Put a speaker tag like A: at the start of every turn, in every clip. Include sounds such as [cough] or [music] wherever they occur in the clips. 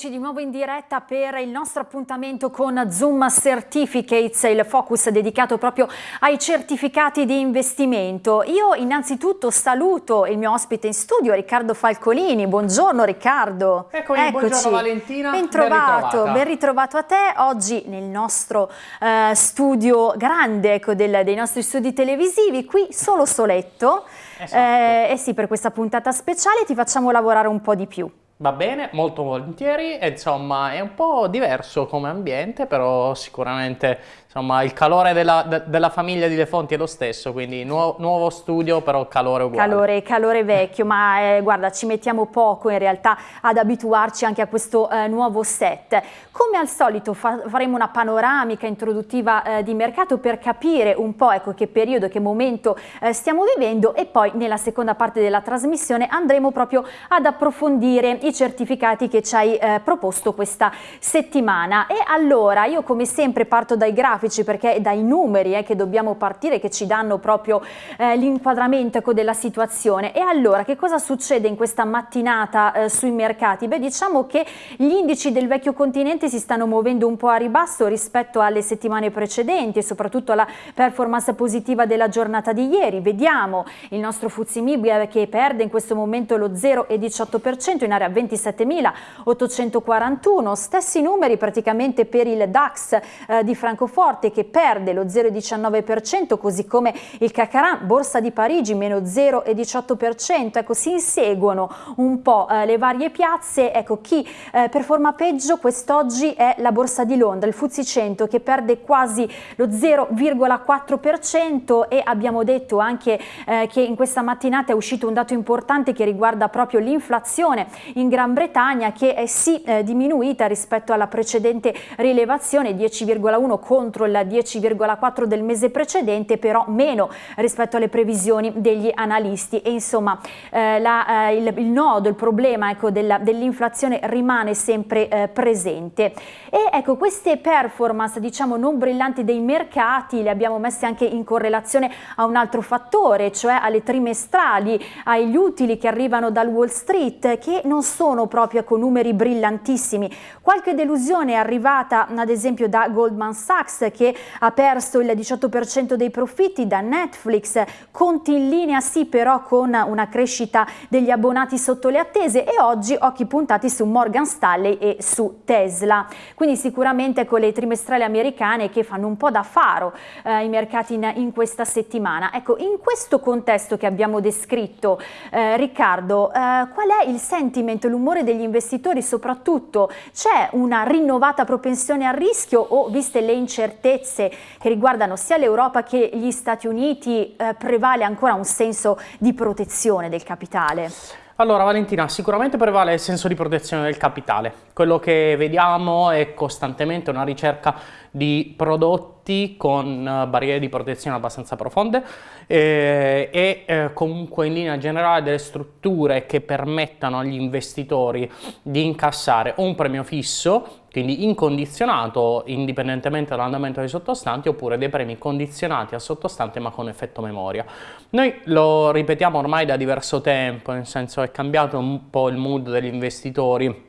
A: Eccoci di nuovo in diretta per il nostro appuntamento con Zoom Certificates, il focus dedicato proprio ai certificati di investimento. Io innanzitutto saluto il mio ospite in studio, Riccardo Falcolini. Buongiorno Riccardo.
B: Eccoci, Eccoci. buongiorno Valentina.
A: Ben trovato, ben, ben ritrovato a te. Oggi nel nostro uh, studio grande ecco, del, dei nostri studi televisivi, qui solo soletto. Esatto. Eh, eh sì, per questa puntata speciale ti facciamo lavorare un po' di più.
B: Va bene, molto volentieri, insomma è un po' diverso come ambiente, però sicuramente insomma il calore della, de, della, famiglia di Le Fonti è lo stesso, quindi nuovo, nuovo studio però calore uguale.
A: Calore, calore vecchio, ma eh, guarda ci mettiamo poco in realtà ad abituarci anche a questo eh, nuovo set. Come al solito fa, faremo una panoramica introduttiva eh, di mercato per capire un po' ecco, che periodo, che momento eh, stiamo vivendo e poi nella seconda parte della trasmissione andremo proprio ad approfondire i certificati che ci hai eh, proposto questa settimana. E allora io come sempre parto dai grafici grafici perché è dai numeri eh, che dobbiamo partire che ci danno proprio eh, l'inquadramento ecco, della situazione. E allora che cosa succede in questa mattinata eh, sui mercati? Beh diciamo che gli indici del vecchio continente si stanno muovendo un po' a ribasso rispetto alle settimane precedenti e soprattutto alla performance positiva della giornata di ieri. Vediamo il nostro Fuzimib che perde in questo momento lo 0,18% in area 27.841, stessi numeri praticamente per il DAX eh, di Francoforte forte che perde lo 0,19%, così come il Cacaran, Borsa di Parigi, meno 0,18%. Ecco, si inseguono un po' eh, le varie piazze. Ecco, chi eh, performa peggio quest'oggi è la Borsa di Londra, il Fuzzi 100 che perde quasi lo 0,4% e abbiamo detto anche eh, che in questa mattinata è uscito un dato importante che riguarda proprio l'inflazione in Gran Bretagna che è sì eh, diminuita rispetto alla precedente rilevazione 10,1 contro contro il 10,4 del mese precedente, però meno rispetto alle previsioni degli analisti e insomma eh, la, eh, il, il, nodo, il problema ecco, dell'inflazione rimane sempre eh, presente. E ecco queste performance diciamo non brillanti dei mercati le abbiamo messe anche in correlazione a un altro fattore, cioè alle trimestrali, agli utili che arrivano dal Wall Street che non sono proprio con numeri brillantissimi. Qualche delusione è arrivata ad esempio da Goldman Sachs che ha perso il 18% dei profitti da Netflix, conti in linea sì però con una crescita degli abbonati sotto le attese e oggi occhi puntati su Morgan Stanley e su Tesla. Quindi sicuramente con le trimestrali americane che fanno un po' da faro eh, i mercati in, in, questa settimana. Ecco, in questo contesto che abbiamo descritto, eh, Riccardo, eh, qual è il sentiment, l'umore degli investitori soprattutto? C'è una rinnovata propensione al rischio o viste le incertezze incertezze che riguardano sia l'Europa che gli Stati Uniti eh, prevale ancora un senso di protezione del capitale?
B: Allora Valentina, sicuramente prevale il senso di protezione del capitale. Quello che vediamo è costantemente una ricerca di prodotti con eh, barriere di protezione abbastanza profonde eh, e eh, comunque in linea generale delle strutture che permettano agli investitori di incassare un premio fisso quindi incondizionato indipendentemente dall'andamento dei sottostanti oppure dei premi condizionati al sottostante ma con effetto memoria. Noi lo ripetiamo ormai da diverso tempo, nel senso è cambiato un po' il mood degli investitori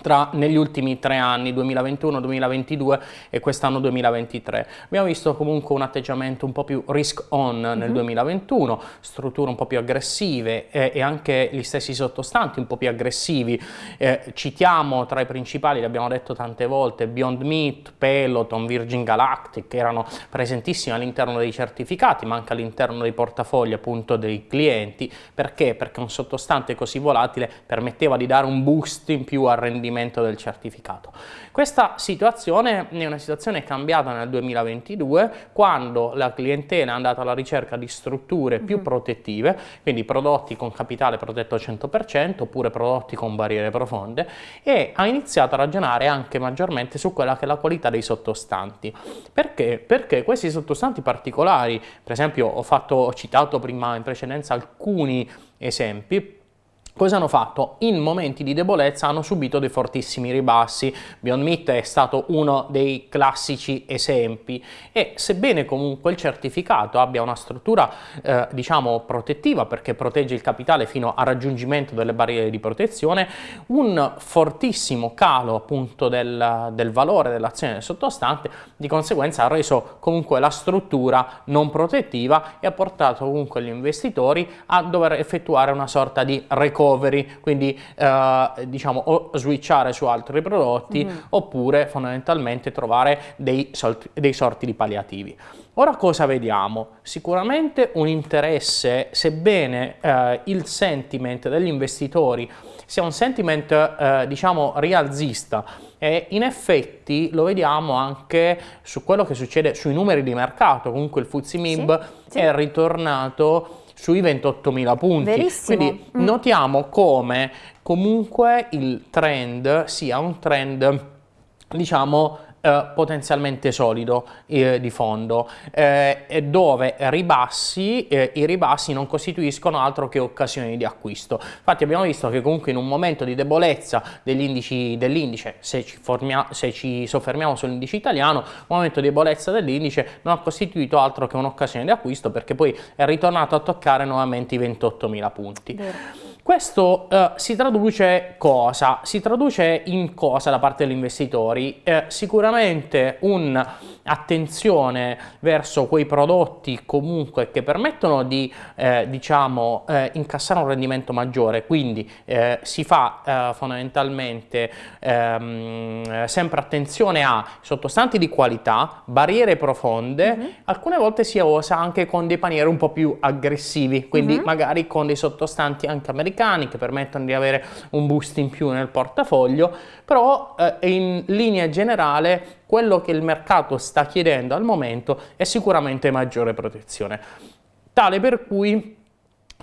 B: tra, negli ultimi tre anni, 2021, 2022 e quest'anno 2023. Abbiamo visto comunque un atteggiamento un po' più risk on nel mm -hmm. 2021, strutture un po' più aggressive eh, e anche gli stessi sottostanti un po' più aggressivi. Eh, citiamo tra i principali, l'abbiamo detto tante volte, Beyond Meat, Peloton, Virgin Galactic, che erano presentissimi all'interno dei certificati, ma anche all'interno dei portafogli appunto dei clienti. Perché? Perché un sottostante così volatile permetteva di dare un boost in più al rendimento rendimento del certificato. Questa situazione è una situazione cambiata nel 2022 quando la clientela è andata alla ricerca di strutture più mm -hmm. protettive, quindi prodotti con capitale protetto al 100% oppure prodotti con barriere profonde e ha iniziato a ragionare anche maggiormente su quella che è la qualità dei sottostanti. Perché? Perché questi sottostanti particolari, per esempio ho, fatto, ho citato prima in precedenza alcuni esempi, Cosa hanno fatto? In momenti di debolezza hanno subito dei fortissimi ribassi. Beyond Meat è stato uno dei classici esempi e sebbene comunque il certificato abbia una struttura eh, diciamo protettiva perché protegge il capitale fino al raggiungimento delle barriere di protezione, un fortissimo calo appunto del, del valore dell'azione del sottostante di conseguenza ha reso comunque la struttura non protettiva e ha portato comunque gli investitori a dover effettuare una sorta di recovery recovery, quindi eh, diciamo o switchare su altri prodotti mm. oppure fondamentalmente trovare dei, dei sorti di palliativi. Ora cosa vediamo? Sicuramente un interesse, sebbene eh, il sentiment degli investitori sia un sentiment eh, diciamo rialzista e in effetti lo vediamo anche su quello che succede sui numeri di mercato, comunque il Fuzzi MIB sì, sì. è ritornato sui 28.000 punti.
A: Verissimo.
B: Quindi mm. notiamo come comunque il trend sia un trend diciamo eh, potenzialmente solido eh, di fondo, eh, dove ribassi, eh, i ribassi non costituiscono altro che occasioni di acquisto. Infatti abbiamo visto che comunque in un momento di debolezza dell'indice, se, se, ci soffermiamo sull'indice italiano, momento di debolezza dell'indice non ha costituito altro che un'occasione di acquisto perché poi è ritornato a toccare nuovamente i 28.000 punti. Vero. Questo eh, si traduce cosa? Si traduce in cosa da parte degli investitori? Eh, sicuramente un'attenzione verso quei prodotti comunque che permettono di eh, diciamo eh, incassare un rendimento maggiore, quindi eh, si fa eh, fondamentalmente ehm, sempre attenzione a sottostanti di qualità, barriere profonde, mm -hmm. alcune volte si osa anche con dei panieri un po' più aggressivi, quindi mm -hmm. magari con dei sottostanti anche americani americani che permettono di avere un boost in più nel portafoglio, però eh, in linea generale quello che il mercato sta chiedendo al momento è sicuramente maggiore protezione. Tale per cui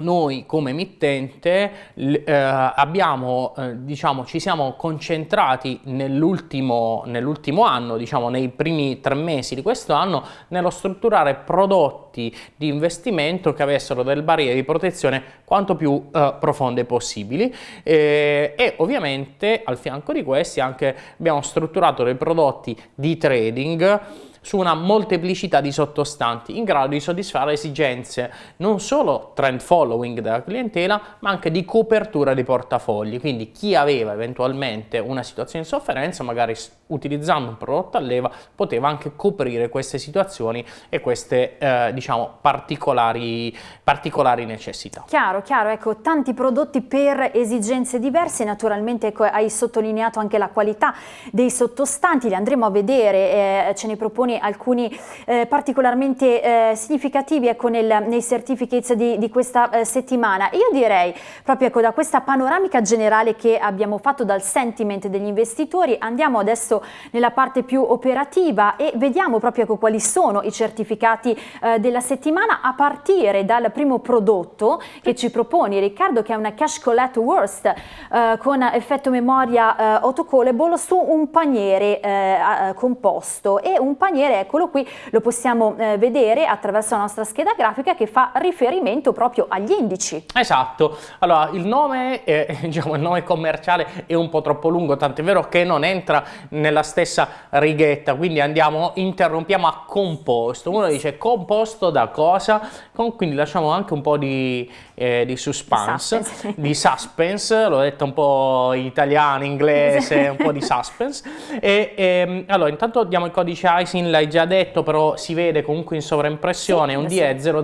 B: noi come emittente eh, abbiamo, eh, diciamo, ci siamo concentrati nell'ultimo nell anno, diciamo nei primi tre mesi di questo anno, nello strutturare prodotti di investimento che avessero delle barriere di protezione quanto più eh, profonde possibili. Eh, e ovviamente al fianco di questi anche abbiamo strutturato dei prodotti di trading su una molteplicità di sottostanti in grado di soddisfare esigenze non solo trend following della clientela ma anche di copertura dei portafogli. Quindi chi aveva eventualmente una situazione di sofferenza magari utilizzando un prodotto a leva poteva anche coprire queste situazioni e queste eh, diciamo particolari, particolari necessità.
A: Chiaro, chiaro, ecco tanti prodotti per esigenze diverse naturalmente ecco, hai sottolineato anche la qualità dei sottostanti li andremo a vedere eh, ce ne proponi alcuni eh, particolarmente eh, significativi ecco, nel, nei certificates di, di questa eh, settimana. Io direi proprio ecco, da questa panoramica generale che abbiamo fatto dal sentiment degli investitori andiamo adesso nella parte più operativa e vediamo proprio quali sono i certificati eh, della settimana a partire dal primo prodotto che ci proponi Riccardo che è una Cash Collect Worst eh, con effetto memoria eh, autocallable su un paniere composto e un paniere eccolo qui, lo possiamo eh, vedere attraverso la nostra scheda grafica che fa riferimento proprio agli indici.
B: Esatto, allora il nome, [laughs] diciamo, il nome commerciale è un po' troppo lungo, tant'è vero che non entra nella stessa righetta, quindi andiamo, interrompiamo a composto, uno dice composto da cosa, quindi lasciamo anche un po' di, eh, di suspense, suspense. di suspense, l'ho detto un po' italiano, inglese, un po' di suspense, e, e ehm, allora intanto diamo il codice ISIN l'hai già detto, però si vede comunque in sovraimpressione, sì, un DE 000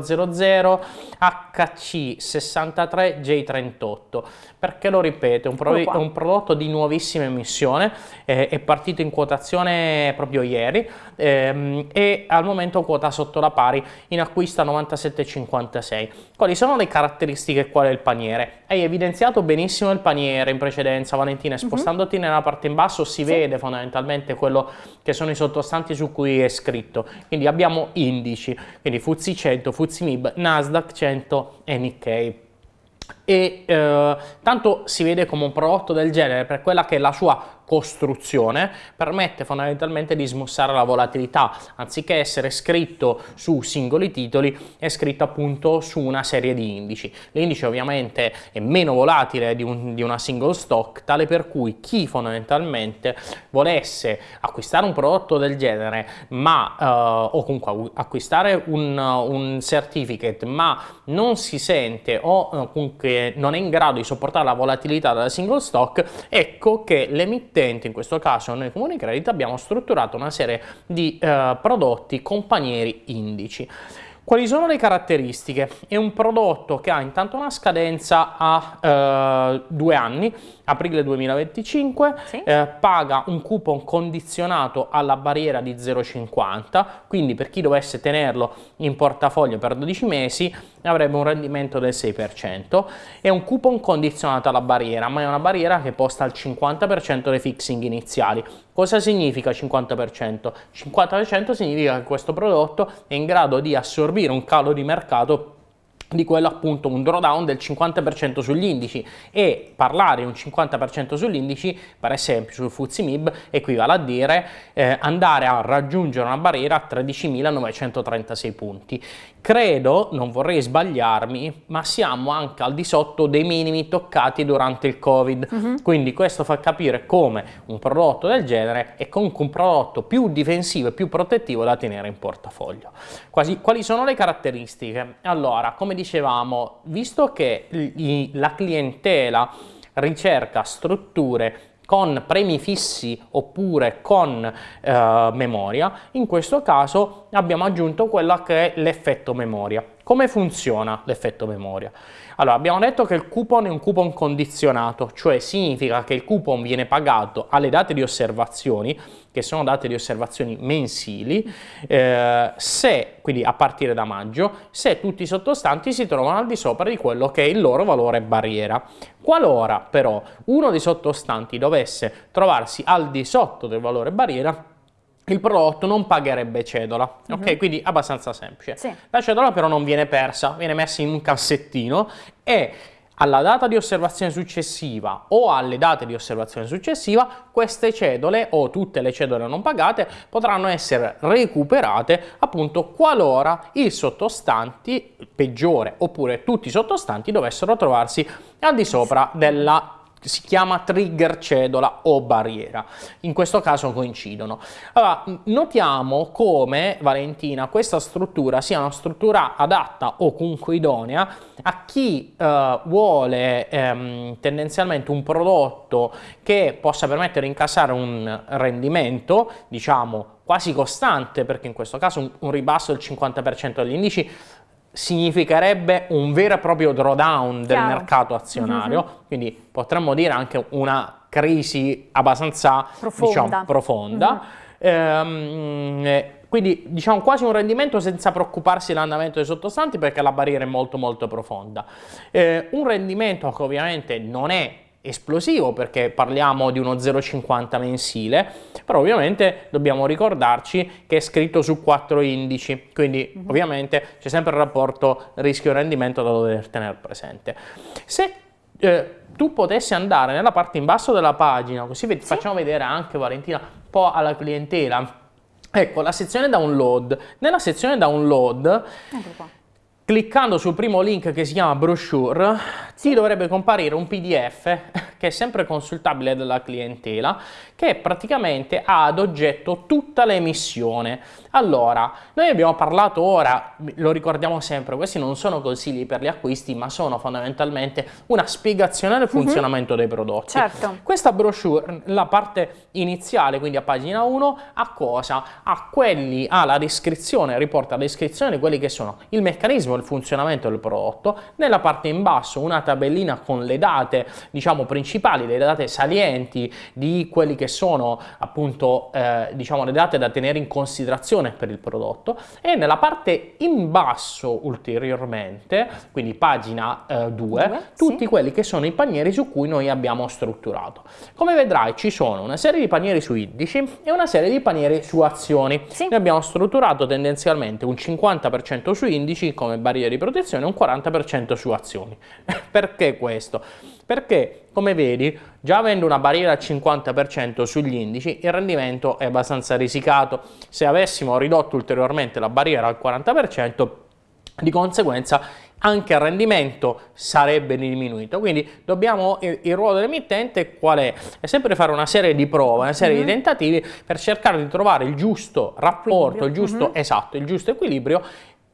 B: HC63J38. Perché lo ripeto, è un, pro è un prodotto di nuovissima emissione, eh, è partito in quotazione proprio ieri ehm, e al momento quota sotto la pari in acquisto a 97,56. Quali sono le caratteristiche qual è il paniere? Hai evidenziato benissimo il paniere in precedenza Valentina, mhm. spostandoti mm -hmm. nella parte in basso si sì. vede fondamentalmente quello che sono i sottostanti su cui è scritto. Quindi abbiamo indici, quindi FTSE 100, FTSE MIB, Nasdaq 100 e Nikkei e eh, tanto si vede come un prodotto del genere per quella che è la sua costruzione permette fondamentalmente di smussare la volatilità, anziché essere scritto su singoli titoli è scritto appunto su una serie di indici. L'indice ovviamente è meno volatile di, un, di una single stock, tale per cui chi fondamentalmente volesse acquistare un prodotto del genere ma uh, o comunque acquistare un, un, certificate ma non si sente o uh, comunque non è in grado di sopportare la volatilità della single stock, ecco che l'emittente emittente, in questo caso noi come Unicredit, abbiamo strutturato una serie di eh, prodotti companieri indici. Quali sono le caratteristiche? È un prodotto che ha intanto una scadenza a eh, due anni, aprile 2025, sì. eh, paga un coupon condizionato alla barriera di 0,50, quindi per chi dovesse tenerlo in portafoglio per 12 mesi avrebbe un rendimento del 6%. È un coupon condizionato alla barriera, ma è una barriera che posta al 50% dei fixing iniziali. Cosa significa 50%? 50% significa che questo prodotto è in grado di assorbire un calo di mercato di quello appunto un drawdown del 50% sugli indici e parlare di un 50% sugli indici per esempio sul FTSE MIB equivale a dire eh, andare a raggiungere una barriera a 13.936 punti credo, non vorrei sbagliarmi, ma siamo anche al di sotto dei minimi toccati durante il Covid. Uh mhm. -huh. Quindi questo fa capire come un prodotto del genere è comunque un prodotto più difensivo e più protettivo da tenere in portafoglio. Quasi, quali sono le caratteristiche? Allora, come dicevamo, visto che la clientela ricerca strutture con premi fissi oppure con eh, memoria, in questo caso abbiamo aggiunto quello che è l'effetto memoria. Come funziona l'effetto memoria? Allora, abbiamo detto che il coupon è un coupon condizionato, cioè significa che il coupon viene pagato alle date di osservazioni, che sono date di osservazioni mensili, eh, se, quindi a partire da maggio, se tutti i sottostanti si trovano al di sopra di quello che è il loro valore barriera. Qualora però uno dei sottostanti dovesse trovarsi al di sotto del valore barriera, il prodotto non pagherebbe cedola, uh -huh. ok? Mhm. Quindi abbastanza semplice. Sì. La cedola però non viene persa, viene messa in un cassettino e alla data di osservazione successiva o alle date di osservazione successiva queste cedole o tutte le cedole non pagate potranno essere recuperate appunto qualora i sottostanti peggiore oppure tutti i sottostanti dovessero trovarsi al di sopra della si chiama trigger cedola o barriera. In questo caso coincidono. Allora, notiamo come, Valentina, questa struttura sia una struttura adatta o comunque idonea a chi eh, vuole ehm, tendenzialmente un prodotto che possa permettere di incassare un rendimento, diciamo, quasi costante, perché in questo caso un, un ribasso del 50% degli indici significherebbe un vero e proprio drawdown del mercato azionario, mm -hmm. quindi potremmo dire anche una crisi abbastanza profonda. Diciamo, profonda. Mm -hmm. ehm, quindi diciamo quasi un rendimento senza preoccuparsi dell'andamento dei sottostanti perché la barriera è molto molto profonda. Eh, un rendimento che ovviamente non è esplosivo perché parliamo di uno 0,50 mensile, però ovviamente dobbiamo ricordarci che è scritto su quattro indici, quindi mm -hmm. ovviamente c'è sempre il rapporto rischio-rendimento da dover tenere presente. Se eh, tu potessi andare nella parte in basso della pagina, così sì. facciamo vedere anche Valentina un po' alla clientela, ecco la sezione download, nella sezione download cliccando sul primo link che si chiama brochure ti dovrebbe comparire un pdf [laughs] che è sempre consultabile dalla clientela che praticamente ha ad oggetto tutta l'emissione allora noi abbiamo parlato ora lo ricordiamo sempre questi non sono consigli per gli acquisti ma sono fondamentalmente una spiegazione del mhm. funzionamento mm -hmm. dei prodotti certo. questa brochure la parte iniziale quindi a pagina 1 a cosa? a quelli alla descrizione riporta la descrizione di quelli che sono il meccanismo il funzionamento del prodotto, nella parte in basso una tabellina con le date diciamo principali, le date salienti di quelli che sono appunto eh, diciamo le date da tenere in considerazione per il prodotto e nella parte in basso ulteriormente, quindi pagina 2, eh, tutti sì. quelli che sono i panieri su cui noi abbiamo strutturato. Come vedrai ci sono una serie di panieri su indici e una serie di panieri su azioni. Sì. Noi abbiamo strutturato tendenzialmente un 50% su indici come barriera di protezione e un 40% su azioni. [laughs] Perché questo? perché come vedi già avendo una barriera al 50% sugli indici il rendimento è abbastanza risicato, se avessimo ridotto ulteriormente la barriera al 40% di conseguenza anche il rendimento sarebbe diminuito. Quindi dobbiamo, il, ruolo dell'emittente qual è? È sempre fare una serie di prove, una serie mm -hmm. di mhm. tentativi per cercare di trovare il giusto rapporto, il giusto, mm -hmm. esatto, il giusto equilibrio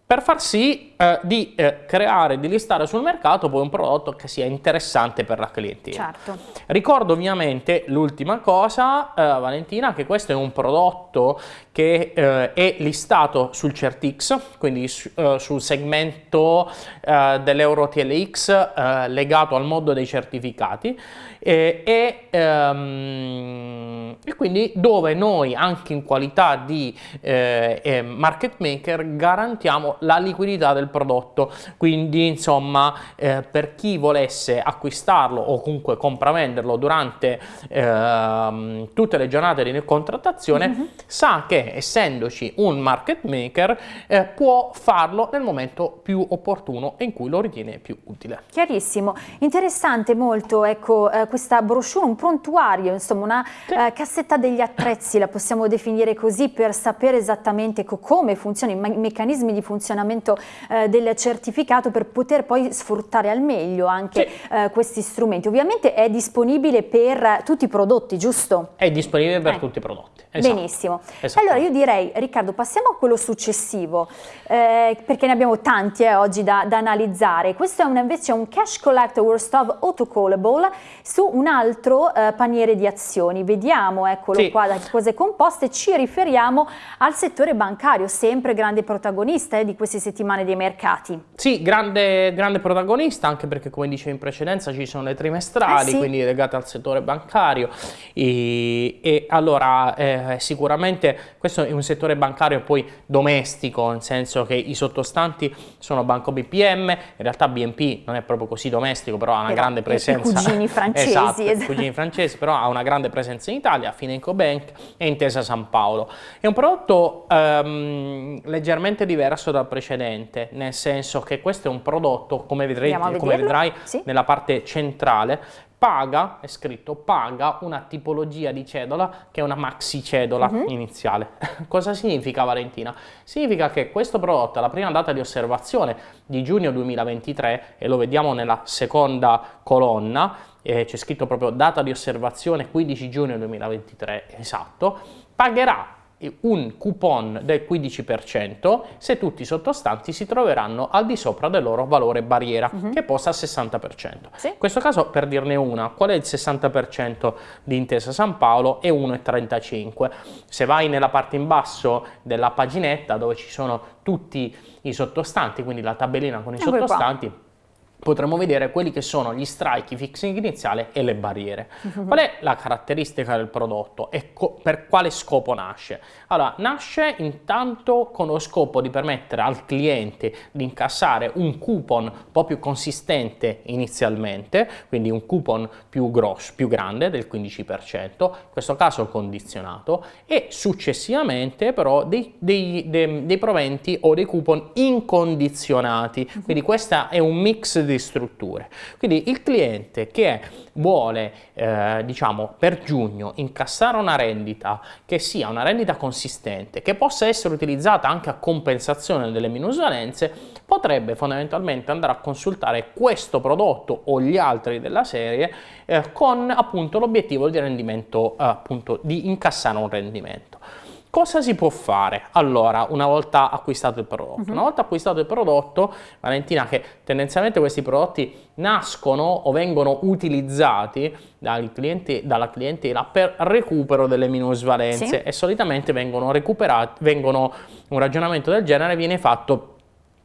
B: per far sì eh, di eh, creare, di listare sul mercato poi un prodotto che sia interessante per la clientela. Certo. Ricordo ovviamente l'ultima cosa, eh, Valentina, che questo è un prodotto che eh, è listato sul CertX, quindi su, eh, sul segmento eh, dell'Euro TLX legato al mondo dei certificati e, ehm, e, quindi dove noi anche in qualità di market maker garantiamo la liquidità del prodotto quindi insomma eh, per chi volesse acquistarlo o comunque compravenderlo durante eh, tutte le giornate di contrattazione mm -hmm. sa che essendoci un market maker eh, può farlo nel momento più opportuno e in cui lo ritiene più utile.
A: Chiarissimo, interessante molto ecco eh, questa brochure, un prontuario insomma una sì. Eh, cassetta degli attrezzi la possiamo definire così per sapere esattamente come funzionano i meccanismi di funzionamento funzionamento eh, del certificato per poter poi sfruttare al meglio anche sì. eh, questi strumenti. Ovviamente è disponibile per tutti i prodotti, giusto?
B: È disponibile per eh. tutti i prodotti.
A: Esatto. Benissimo. Allora io direi, Riccardo, passiamo a quello successivo, eh, perché ne abbiamo tanti eh, oggi da, da, analizzare. Questo è un, invece un Cash Collect Worst of Autocallable su un altro eh, paniere di azioni. Vediamo, eccolo sì. qua, da cose composte, ci riferiamo al settore bancario, sempre grande protagonista eh, di queste settimane dei mercati.
B: Sì, grande, grande, protagonista, anche perché come dicevo in precedenza ci sono le trimestrali, eh sì. quindi legate al settore bancario. E, e allora eh, sicuramente questo è un settore bancario poi domestico, nel senso che i sottostanti sono Banco BPM, in realtà BNP non è proprio così domestico, però ha una però grande presenza. [laughs]
A: I cugini francesi.
B: esatto, esatto. cugini francesi, però ha una grande presenza in Italia, Fineco Bank e Intesa San Paolo. È un prodotto um, leggermente diverso dal precedente, nel senso che questo è un prodotto, come, vedrete, come vedrai sì. nella parte centrale, paga, è scritto, paga una tipologia di cedola che è una maxi cedola uh mhm. -huh. iniziale. [laughs] Cosa significa Valentina? Significa che questo prodotto alla prima data di osservazione di giugno 2023, e lo vediamo nella seconda colonna, eh, c'è scritto proprio data di osservazione 15 giugno 2023, esatto, pagherà un coupon del 15% se tutti i sottostanti si troveranno al di sopra del loro valore barriera uh mhm. -huh. che posta al 60%. Sì. In questo caso per dirne una, qual è il 60% di Intesa San Paolo? È 1,35. Se vai nella parte in basso della paginetta dove ci sono tutti i sottostanti, quindi la tabellina con i sottostanti, qua potremo vedere quelli che sono gli strike, i fixing iniziale e le barriere. [laughs] Qual è la caratteristica del prodotto e per quale scopo nasce? Allora, nasce intanto con lo scopo di permettere al cliente di incassare un coupon un po' più consistente inizialmente, quindi un coupon più grosso, più grande del 15%, in questo caso condizionato, e successivamente però dei, dei, dei, dei proventi o dei coupon incondizionati. Quindi questo è un mix di strutture. Quindi il cliente che vuole, eh, diciamo, per giugno incassare una rendita che sia una rendita consistente, che possa essere utilizzata anche a compensazione delle minusvalenze, potrebbe fondamentalmente andare a consultare questo prodotto o gli altri della serie eh, con appunto l'obiettivo di rendimento, eh, appunto di incassare un rendimento. Cosa si può fare? Allora, una volta acquistato il prodotto, uh mhm. -huh. una volta acquistato il prodotto, Valentina, che tendenzialmente questi prodotti nascono o vengono utilizzati clienti, dalla clientela per recupero delle minusvalenze sì. e solitamente vengono recuperati, vengono, un ragionamento del genere viene fatto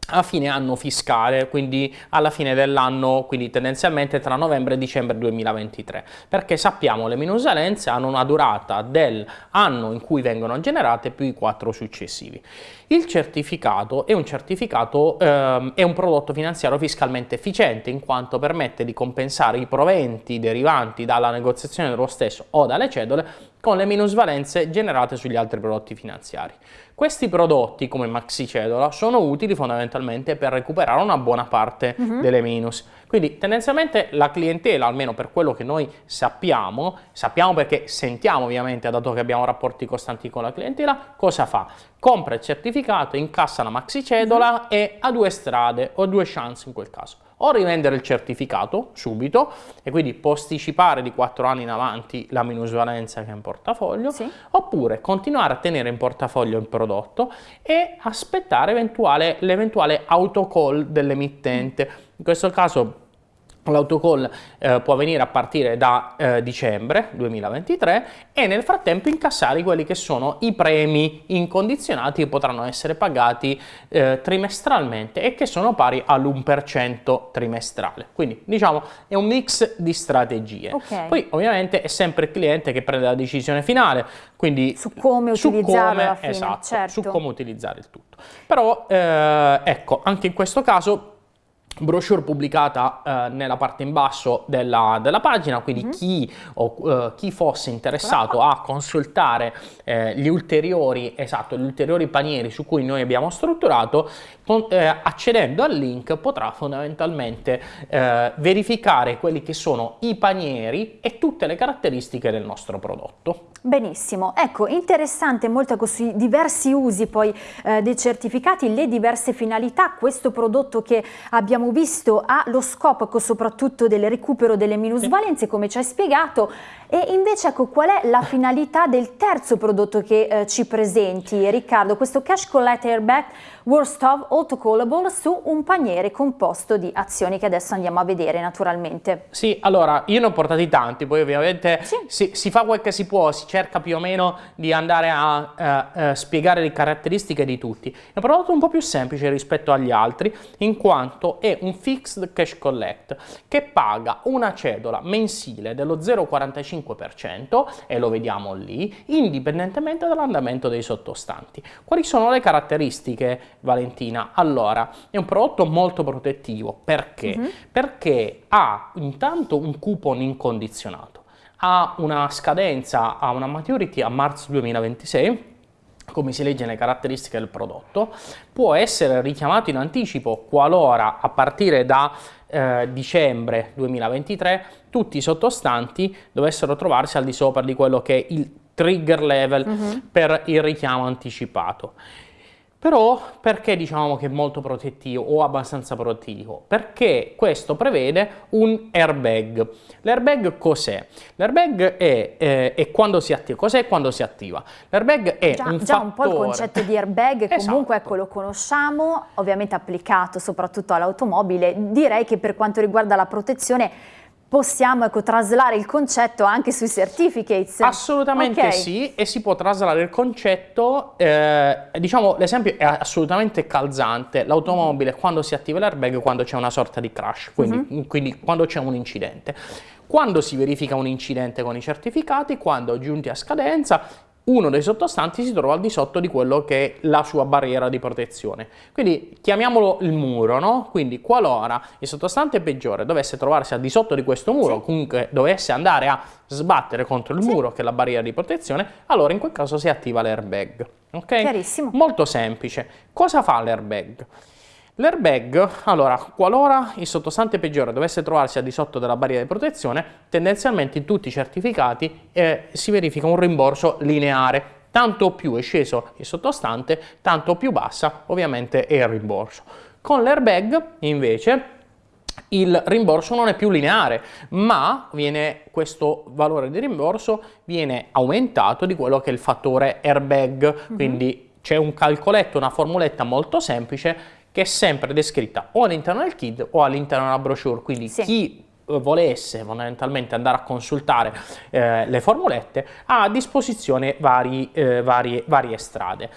B: a fine anno fiscale, quindi alla fine dell'anno, quindi tendenzialmente tra novembre e dicembre 2023, perché sappiamo le minusalenze hanno una durata dell'anno in cui vengono generate più i quattro successivi. Il certificato è un certificato, ehm, è un prodotto finanziario fiscalmente efficiente in quanto permette di compensare i proventi derivanti dalla negoziazione dello stesso o dalle cedole con le minusvalenze generate sugli altri prodotti finanziari. Questi prodotti, come maxi cedola, sono utili fondamentalmente per recuperare una buona parte uh mhm. -huh. delle minus. Quindi tendenzialmente la clientela, almeno per quello che noi sappiamo, sappiamo perché sentiamo ovviamente, dato che abbiamo rapporti costanti con la clientela, cosa fa? Compra il certificato, incassa la maxi cedola uh mhm. -huh. e ha due strade o due chance in quel caso o rivendere il certificato subito e quindi posticipare di 4 anni in avanti la minusvalenza che è in portafoglio, sì. oppure continuare a tenere in portafoglio il prodotto e aspettare l'eventuale autocall dell'emittente. In questo caso L'autocall eh, può avvenire a partire da eh, dicembre 2023 e nel frattempo incassare quelli che sono i premi incondizionati che potranno essere pagati eh, trimestralmente e che sono pari all'1% trimestrale. Quindi diciamo è un mix di strategie. Okay. Poi ovviamente è sempre il cliente che prende la decisione finale, quindi
A: su come su utilizzare come, fine,
B: esatto,
A: certo.
B: su come utilizzare il tutto. Però eh, ecco, anche in questo caso brochure pubblicata eh, nella parte in basso della, della pagina, quindi mm -hmm. chi, o, uh, chi, fosse interessato a consultare eh, gli, ulteriori, esatto, gli ulteriori panieri su cui noi abbiamo strutturato, con, eh, accedendo al link potrà fondamentalmente eh, verificare quelli che sono i panieri e tutte le caratteristiche del nostro prodotto.
A: Benissimo, ecco interessante molto così diversi usi poi eh, dei certificati, le diverse finalità, questo prodotto che abbiamo visto ha lo scopo soprattutto del recupero delle minusvalenze come ci hai spiegato. E invece ecco qual è la finalità del terzo prodotto che eh, ci presenti Riccardo, questo Cash Collect Airbag Worst of Autocallable su un paniere composto di azioni che adesso andiamo a vedere naturalmente.
B: Sì, allora io ne ho portati tanti, poi ovviamente sì. si, si, fa quel che si può, si cerca più o meno di andare a eh, eh, spiegare le caratteristiche di tutti. È un prodotto un po' più semplice rispetto agli altri in quanto è un Fixed Cash Collect che paga una cedola mensile dello 0,45% e lo vediamo lì, indipendentemente dall'andamento dei sottostanti. Quali sono le caratteristiche Valentina? Allora, è un prodotto molto protettivo, perché? Mm -hmm. Perché ha intanto un coupon incondizionato, ha una scadenza, ha una maturity a marzo 2026, come si legge nelle caratteristiche del prodotto, può essere richiamato in anticipo qualora a partire da eh, dicembre 2023 tutti i sottostanti dovessero trovarsi al di sopra di quello che è il trigger level mm -hmm. per il richiamo anticipato. Però perché diciamo che è molto protettivo o abbastanza protettivo? Perché questo prevede un airbag. L'airbag cos'è? L'airbag è, eh, è, quando si attiva. Cos'è quando si attiva? L'airbag è
A: già,
B: un
A: già
B: fattore...
A: un po' il concetto di airbag, [laughs] comunque esatto. ecco lo conosciamo, ovviamente applicato soprattutto all'automobile. Direi che per quanto riguarda la protezione possiamo ecco, traslare il concetto anche sui certificates?
B: Assolutamente okay. sì, e si può traslare il concetto, eh, diciamo l'esempio è assolutamente calzante, l'automobile quando si attiva l'airbag quando c'è una sorta di crash, quindi, uh -huh. quindi quando c'è un incidente. Quando si verifica un incidente con i certificati, quando giunti a scadenza, uno dei sottostanti si trova al di sotto di quello che è la sua barriera di protezione. Quindi chiamiamolo il muro, no? Quindi qualora il sottostante peggiore dovesse trovarsi al di sotto di questo muro, sì. comunque dovesse andare a sbattere contro il sì. muro che è la barriera di protezione, allora in quel caso si attiva l'airbag. Ok?
A: Chiarissimo.
B: Molto semplice. Cosa fa l'airbag? L'airbag, allora, qualora il sottostante peggiore dovesse trovarsi al di sotto della barriera di protezione, tendenzialmente in tutti i certificati eh, si verifica un rimborso lineare. Tanto più è sceso il sottostante, tanto più bassa ovviamente è il rimborso. Con l'airbag invece il rimborso non è più lineare, ma viene, questo valore di rimborso viene aumentato di quello che è il fattore airbag, mm -hmm. quindi c'è un calcoletto, una formuletta molto semplice che è sempre descritta o all'interno del kit o all'interno della brochure, quindi sì. chi eh, volesse fondamentalmente andare a consultare eh, le formulette ha a disposizione vari, eh, varie, varie strade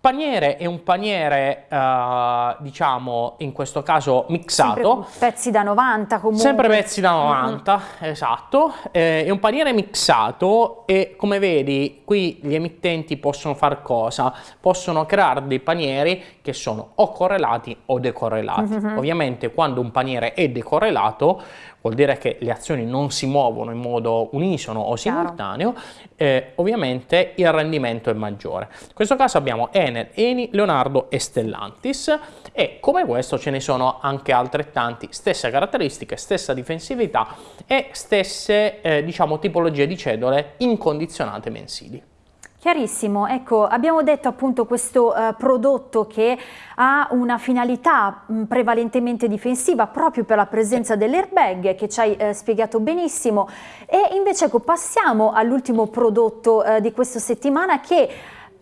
B: paniere è un paniere, uh, diciamo, in questo caso mixato.
A: Sempre pezzi da 90 comunque.
B: Sempre pezzi da 90, mm -hmm. esatto. Eh, è un paniere mixato e come vedi qui gli emittenti possono fare cosa? Possono creare dei panieri che sono o correlati o decorrelati. Mm -hmm. Ovviamente quando un paniere è decorrelato vuol dire che le azioni non si muovono in modo unisono o simultaneo, eh, ovviamente il rendimento è maggiore. In questo caso abbiamo Enel, Eni, Leonardo e Stellantis e come questo ce ne sono anche altrettanti, stesse caratteristiche, stessa difensività e stesse eh, diciamo tipologie di cedole incondizionate mensili.
A: Chiarissimo, ecco abbiamo detto appunto questo eh, prodotto che ha una finalità mh, prevalentemente difensiva proprio per la presenza dell'airbag che ci hai eh, spiegato benissimo e invece ecco passiamo all'ultimo prodotto eh, di questa settimana che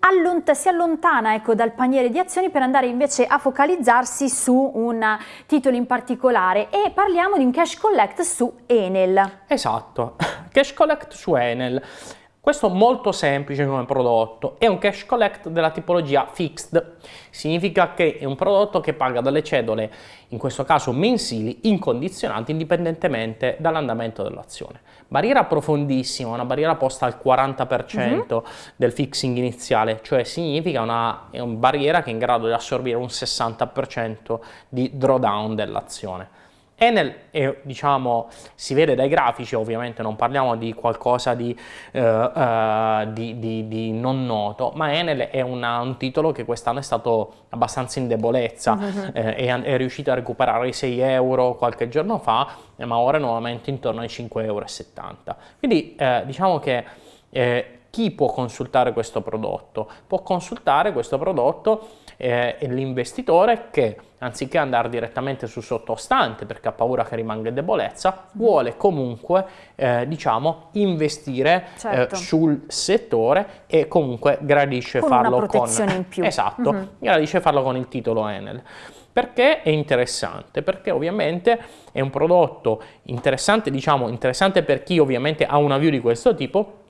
A: Allont si allontana ecco, dal paniere di azioni per andare invece a focalizzarsi su un titolo in particolare e parliamo di un cash collect su Enel.
B: Esatto, [laughs] cash collect su Enel. Questo è molto semplice come prodotto, è un cash collect della tipologia fixed, significa che è un prodotto che paga delle cedole, in questo caso mensili, incondizionati indipendentemente dall'andamento dell'azione. Barriera profondissima, una barriera posta al 40% mm -hmm. del fixing iniziale, cioè significa una, è una barriera che è in grado di assorbire un 60% di drawdown dell'azione. Enel è, diciamo, si vede dai grafici, ovviamente non parliamo di qualcosa di, uh, uh, di, di, di non noto, ma Enel è una, un titolo che quest'anno è stato abbastanza in debolezza, uh [laughs] -huh. eh, è, è, riuscito a recuperare i 6 euro qualche giorno fa, eh, ma ora è nuovamente intorno ai 5,70 euro. Quindi eh, diciamo che eh, chi può consultare questo prodotto? Può consultare questo prodotto eh, l'investitore che anziché andare direttamente sul sottostante perché ha paura che rimanga in debolezza, vuole comunque eh, diciamo investire eh, certo. eh, sul settore e comunque gradisce
A: con
B: farlo
A: una protezione
B: con
A: in più.
B: Esatto, mm -hmm. gradisce farlo con il titolo Enel. Perché è interessante? Perché ovviamente è un prodotto interessante, diciamo interessante per chi ovviamente ha una view di questo tipo,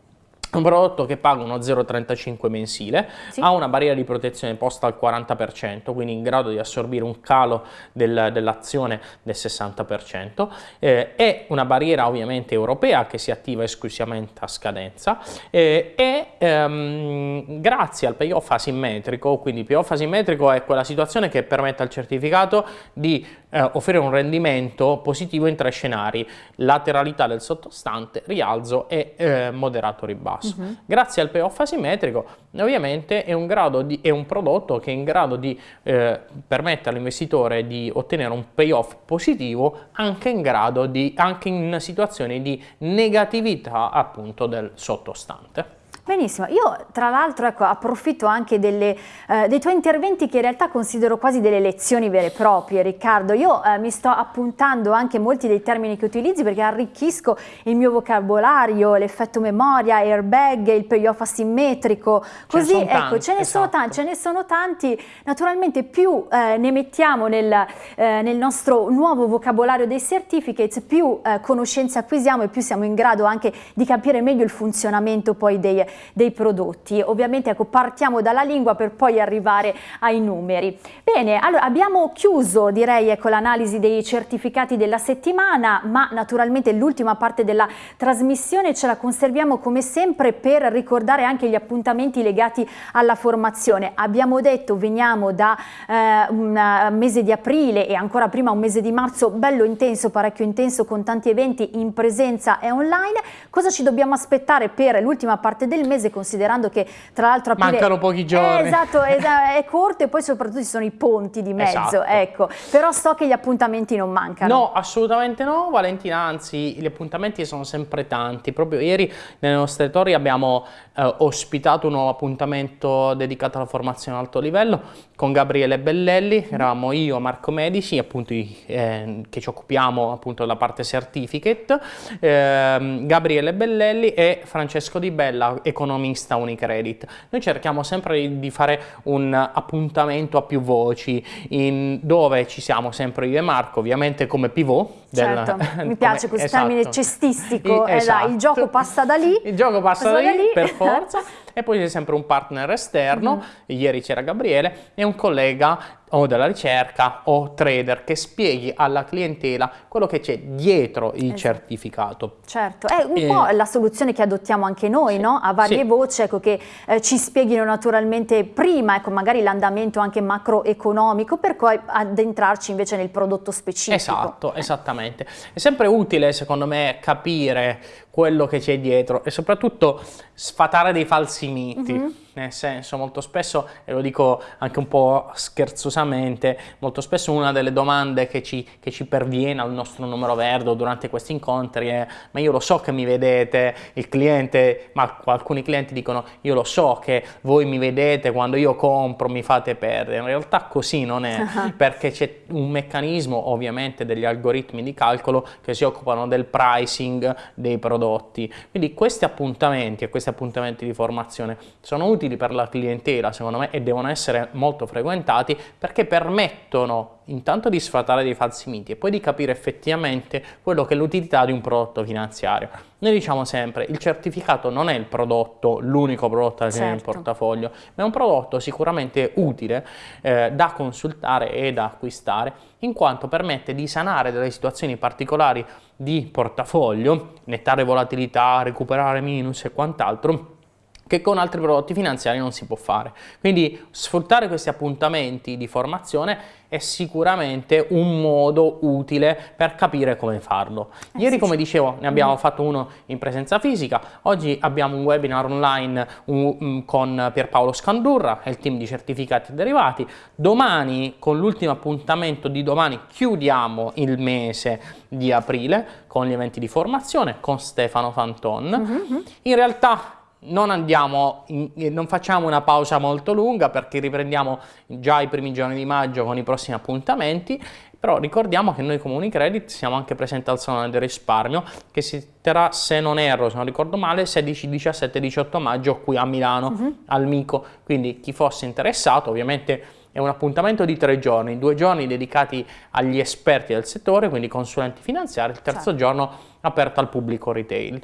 B: un prodotto che paga uno 0,35 mensile, sì. ha una barriera di protezione posta al 40%, quindi in grado di assorbire un calo del, dell'azione del 60%, eh, è una barriera ovviamente europea che si attiva esclusivamente a scadenza eh, e ehm, grazie al payoff asimmetrico, quindi payoff asimmetrico è quella situazione che permette al certificato di eh, offrire un rendimento positivo in tre scenari, lateralità del sottostante, rialzo e eh, moderato ribasso basso. Uh. -huh. Grazie al payoff asimmetrico ovviamente è un, di, è un, prodotto che è in grado di eh, permettere all'investitore di ottenere un payoff positivo anche in, grado di, anche in situazioni di negatività appunto del sottostante.
A: Benissimo, io tra l'altro ecco, approfitto anche delle, eh, dei tuoi interventi che in realtà considero quasi delle lezioni vere e proprie Riccardo, io eh, mi sto appuntando anche molti dei termini che utilizzi perché arricchisco il mio vocabolario, l'effetto memoria, airbag, il payoff asimmetrico, così ecco tanti, ce ne, esatto. sono tanti, ce ne sono tanti, naturalmente più eh, ne mettiamo nel, eh, nel, nostro nuovo vocabolario dei certificates, più eh, conoscenze acquisiamo e più siamo in grado anche di capire meglio il funzionamento poi dei dei prodotti. Ovviamente ecco, partiamo dalla lingua per poi arrivare ai numeri. Bene, allora abbiamo chiuso direi ecco, l'analisi dei certificati della settimana, ma naturalmente l'ultima parte della trasmissione ce la conserviamo come sempre per ricordare anche gli appuntamenti legati alla formazione. Abbiamo detto veniamo da eh, un mese di aprile e ancora prima un mese di marzo bello intenso, parecchio intenso con tanti eventi in presenza e online. Cosa ci dobbiamo aspettare per l'ultima parte del mese considerando che tra l'altro
B: aprile mancano pochi giorni.
A: è, esatto, è, è, corto e poi soprattutto ci sono i ponti di mezzo esatto. ecco. Però so che gli appuntamenti non mancano.
B: No assolutamente no Valentina anzi gli appuntamenti sono sempre tanti. Proprio ieri nelle nostre torri abbiamo eh, ospitato un nuovo appuntamento dedicato alla formazione alto livello con Gabriele Bellelli. Eravamo io Marco Medici appunto eh, che ci occupiamo appunto della parte certificate. Eh, Gabriele Bellelli e Francesco Di Bella economista Unicredit. Noi cerchiamo sempre di fare un appuntamento a più voci, dove ci siamo sempre io e Marco, ovviamente come pivot.
A: Del, certo, [laughs] mi piace questo esatto. termine cestistico, I, esatto. eh, il gioco passa da lì.
B: Il gioco passa, passa da, lì, da, lì, per [laughs] forza. e poi c'è sempre un partner esterno, mm. ieri c'era Gabriele, e un collega o della ricerca o trader che spieghi alla clientela quello che c'è dietro il esatto. certificato.
A: Certo, è un eh, po' la soluzione che adottiamo anche noi, sì, no? a varie sì. voci, ecco, che eh, ci spieghino naturalmente prima, ecco, magari l'andamento anche macroeconomico, per poi addentrarci invece nel prodotto specifico.
B: Esatto, esattamente. Esattamente. È sempre utile secondo me capire quello che c'è dietro e soprattutto sfatare dei falsi miti. Mm -hmm nel senso molto spesso, e lo dico anche un po' scherzosamente, molto spesso una delle domande che ci, che ci perviene al nostro numero verde durante questi incontri è ma io lo so che mi vedete, il cliente, ma alcuni clienti dicono io lo so che voi mi vedete quando io compro, mi fate perdere, in realtà così non è, uh -huh. [laughs] perché c'è un meccanismo ovviamente degli algoritmi di calcolo che si occupano del pricing dei prodotti, quindi questi appuntamenti e questi appuntamenti di formazione sono utili per la clientela secondo me e devono essere molto frequentati perché permettono intanto di sfatare dei falsi miti e poi di capire effettivamente quello che è l'utilità di un prodotto finanziario. Noi diciamo sempre il certificato non è il prodotto, l'unico prodotto tenere certo. in portafoglio, ma è un prodotto sicuramente utile eh, da consultare e da acquistare in quanto permette di sanare delle situazioni particolari di portafoglio, nettare volatilità, recuperare minus e quant'altro che con altri prodotti finanziari non si può fare. Quindi sfruttare questi appuntamenti di formazione è sicuramente un modo utile per capire come farlo. Eh Ieri, come dicevo, ne abbiamo mm. fatto uno in presenza fisica, oggi abbiamo un webinar online um, con Pierpaolo Scandurra e il team di certificati derivati. Domani, con l'ultimo appuntamento di domani, chiudiamo il mese di aprile con gli eventi di formazione con Stefano Fanton. Mm -hmm. In realtà non andiamo, in, non facciamo una pausa molto lunga perché riprendiamo già i primi giorni di maggio con i prossimi appuntamenti, però ricordiamo che noi come Unicredit siamo anche presenti al Salone del Risparmio che si terrà, se non erro, se non ricordo male, 16, 17, 18 maggio qui a Milano, uh mhm. -huh. al Mico, quindi chi fosse interessato ovviamente è un appuntamento di tre giorni, due giorni dedicati agli esperti del settore, quindi consulenti finanziari, il terzo certo. giorno aperto al pubblico retail.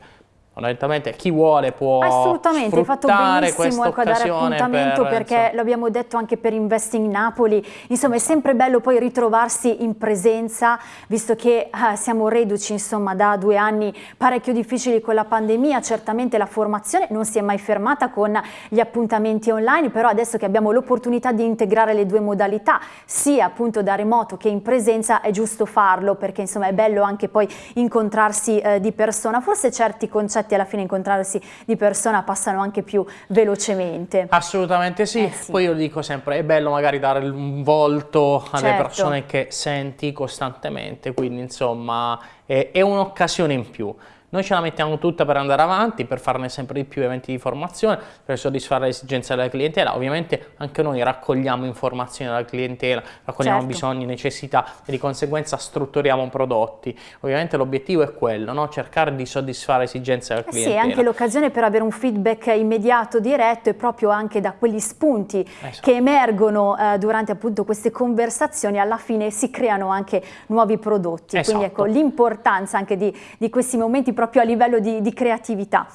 B: Fondamentalmente chi vuole può
A: Assolutamente, hai fatto benissimo ecco, a dare appuntamento per, perché insomma... lo abbiamo detto anche per Investing Napoli, insomma è sempre bello poi ritrovarsi in presenza, visto che eh, siamo reduci insomma da due anni parecchio difficili con la pandemia, certamente la formazione non si è mai fermata con gli appuntamenti online, però adesso che abbiamo l'opportunità di integrare le due modalità, sia appunto da remoto che in presenza, è giusto farlo perché insomma è bello anche poi incontrarsi eh, di persona, forse certi concetti concetti alla fine incontrarsi di persona passano anche più velocemente.
B: Assolutamente sì, eh sì. poi io dico sempre è bello magari dare un volto alle certo. persone che senti costantemente, quindi insomma è, è un'occasione in più. Noi ce la mettiamo tutta per andare avanti, per farne sempre di più eventi di formazione, per soddisfare le esigenze della clientela. Ovviamente anche noi raccogliamo informazioni dalla clientela, raccogliamo certo. bisogni, necessità e di conseguenza strutturiamo prodotti. Ovviamente l'obiettivo è quello, no? cercare di soddisfare esigenze della clientela.
A: Eh sì, anche l'occasione per avere un feedback immediato, diretto e proprio anche da quegli spunti esatto. che emergono eh, durante appunto queste conversazioni, alla fine si creano anche nuovi prodotti. Esatto. Quindi ecco l'importanza anche di, di questi momenti proprio a livello di, di creatività.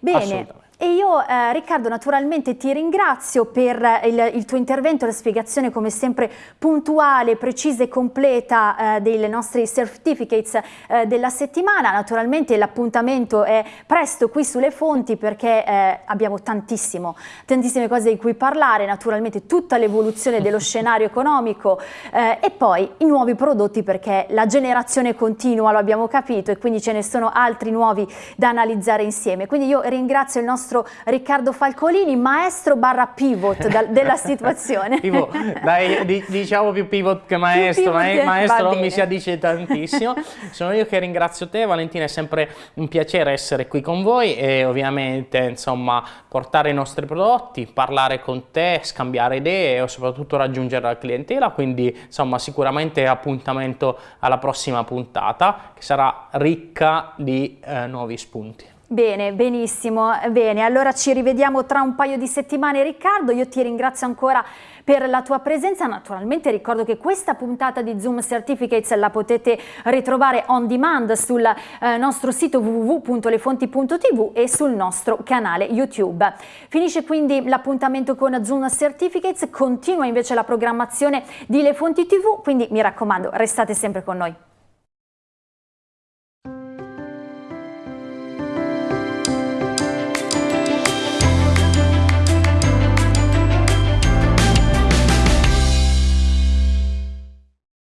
A: Bene. E io eh, Riccardo naturalmente ti ringrazio per eh, il, il, tuo intervento, la spiegazione come sempre puntuale, precisa e completa eh, dei nostri certificates eh, della settimana. Naturalmente l'appuntamento è presto qui sulle fonti perché eh, abbiamo tantissimo, tantissime cose di cui parlare, naturalmente tutta l'evoluzione dello [laughs] scenario economico eh, e poi i nuovi prodotti perché la generazione continua, lo abbiamo capito e quindi ce ne sono altri nuovi da analizzare insieme. Quindi io ringrazio il nostro nostro Riccardo Falcolini, maestro barra pivot da, della [laughs] situazione.
B: pivot, dai, di, diciamo più pivot che maestro, pivot maestro non mi si addice tantissimo. Sono io che ringrazio te Valentina, è sempre un piacere essere qui con voi e ovviamente insomma portare i nostri prodotti, parlare con te, scambiare idee e soprattutto raggiungere la clientela, quindi insomma sicuramente appuntamento alla prossima puntata che sarà ricca di eh, nuovi spunti.
A: Bene, benissimo, bene, allora ci rivediamo tra un paio di settimane Riccardo, io ti ringrazio ancora per la tua presenza, naturalmente ricordo che questa puntata di Zoom Certificates la potete ritrovare on demand sul eh, nostro sito www.lefonti.tv e sul nostro canale YouTube. Finisce quindi l'appuntamento con Zoom Certificates, continua invece la programmazione di Le Fonti TV, quindi mi raccomando restate sempre con noi.